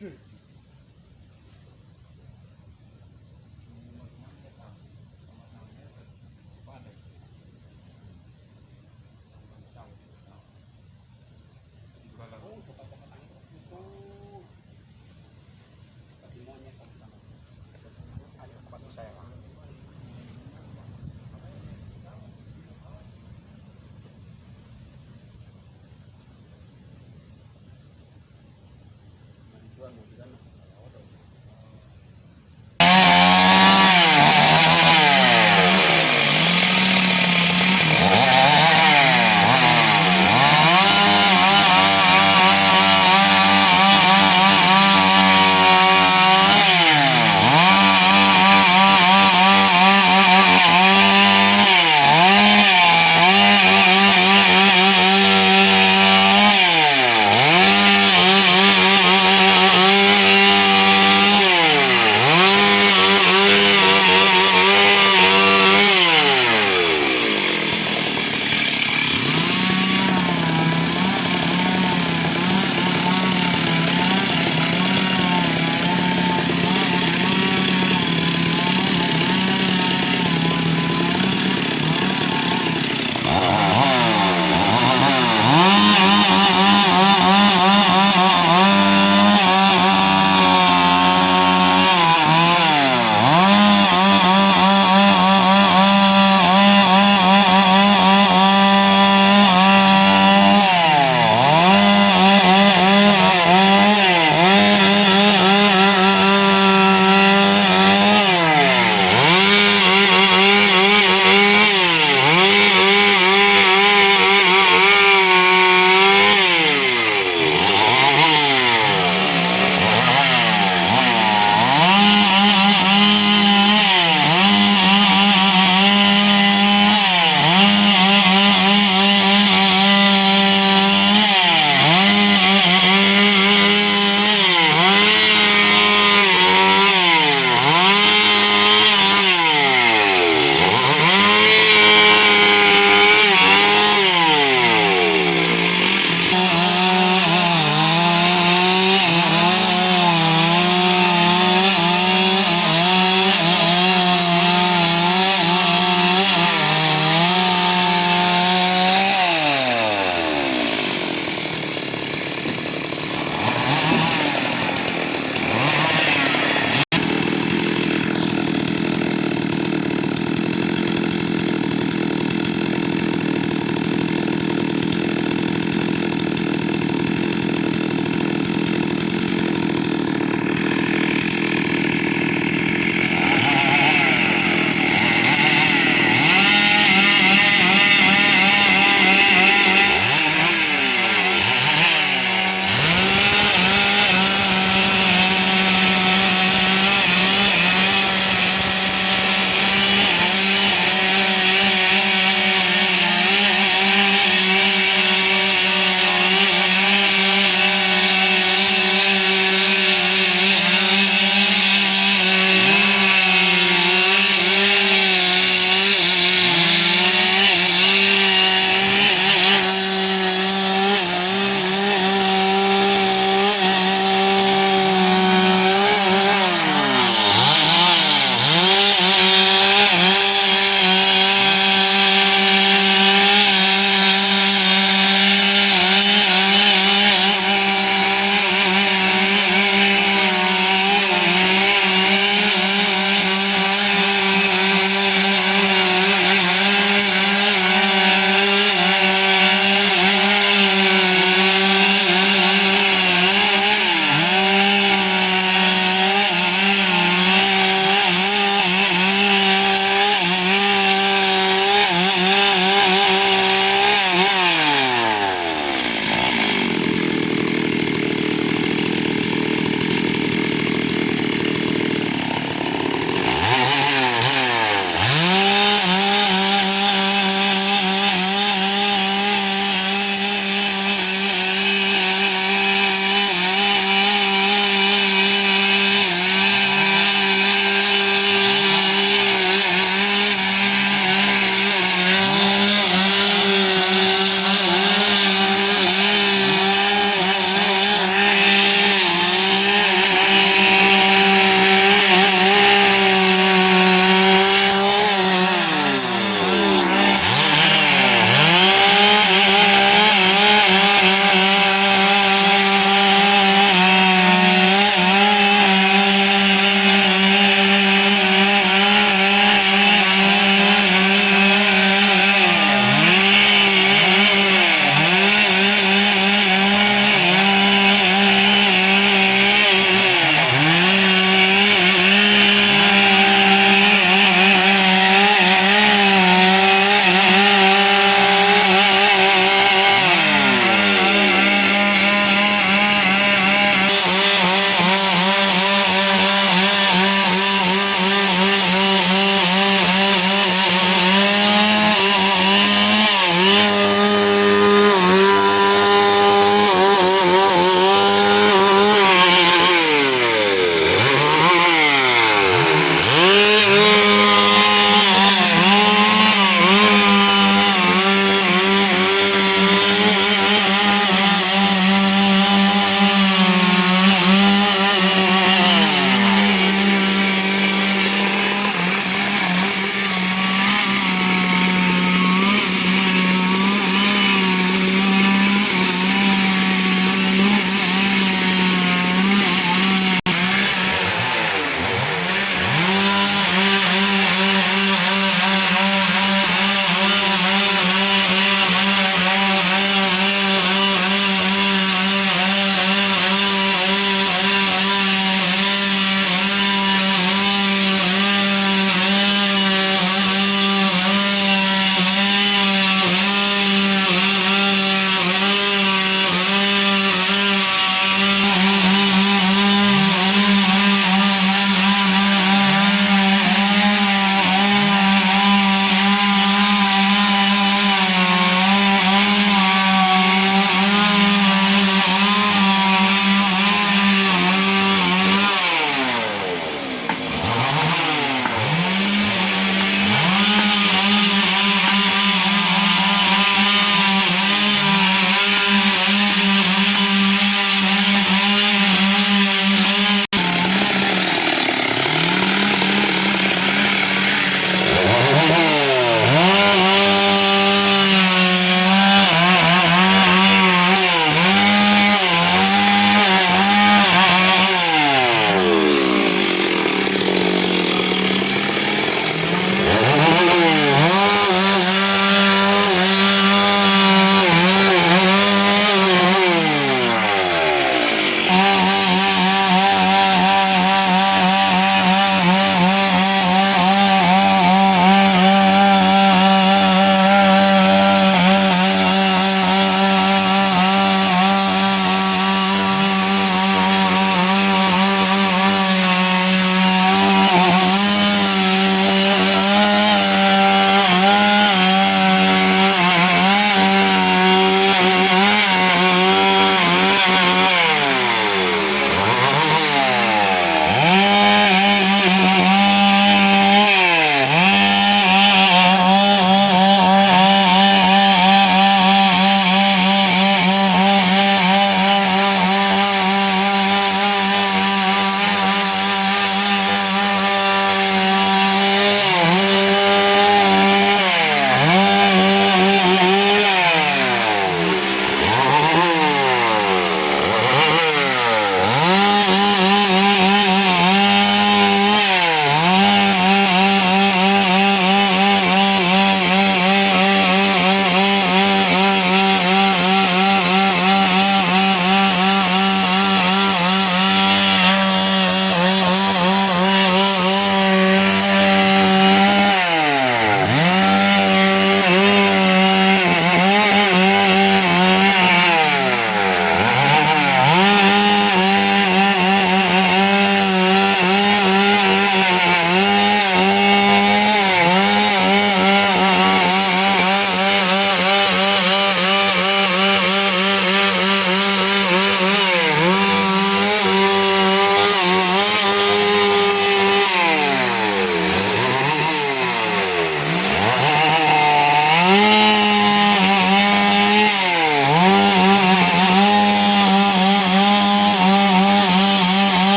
Dude,